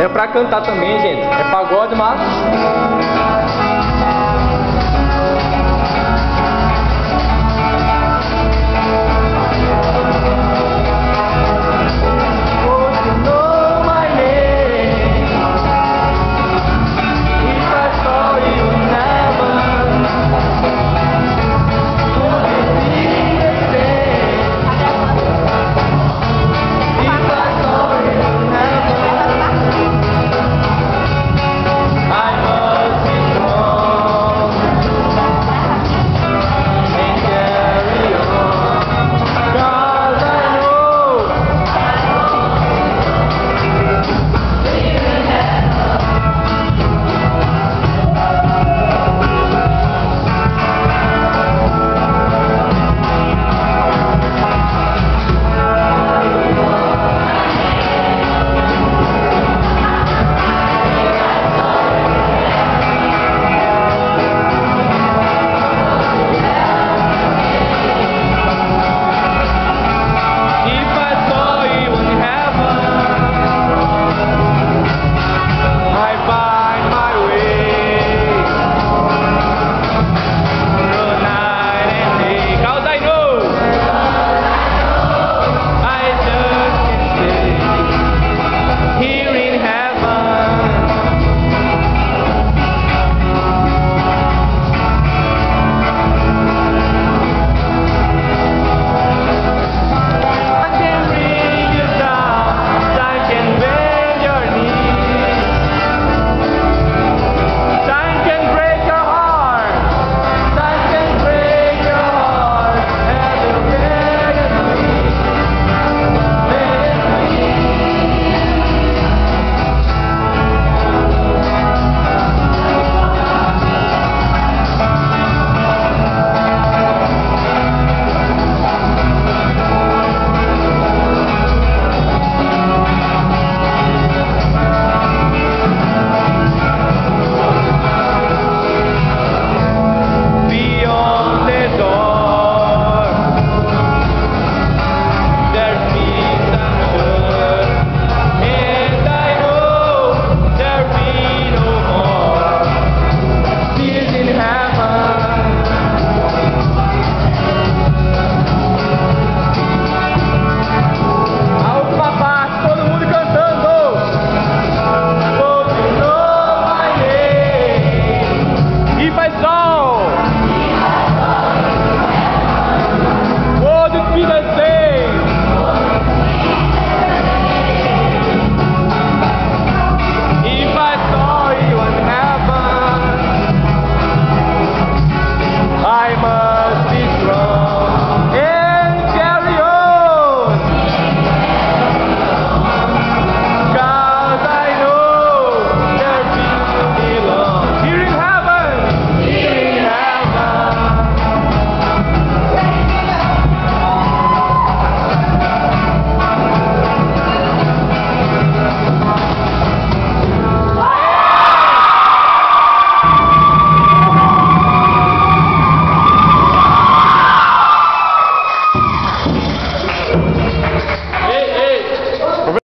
É pra cantar também, gente. É pagode, mas